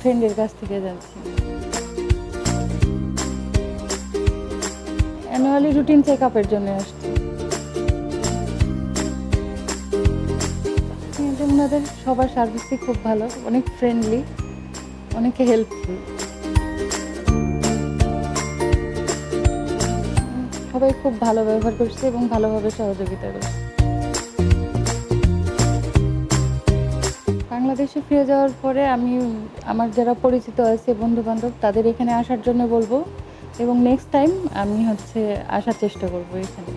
ফ্রেন্ডের কাছ থেকে জানছি অ্যানুয়ালি রুটিন চেক আপের জন্য আসছি। ওনাদের সবার সার্ভিসই খুব ভালো, অনেক ফ্রেন্ডলি অনেকে হেল্পফুল সবাই খুব ভালো ব্যবহার করছে এবং ভালোভাবে সহযোগিতা করছে। বাংলাদেশে ফিরে যাওয়ার পরে আমি, আমার যারা পরিচিত আছে বন্ধু বান্ধব তাদের এখানে আসার জন্য বলব। এবং নেক্সট টাইম আমি হচ্ছে আসার চেষ্টা করব এখানে।